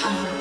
嗯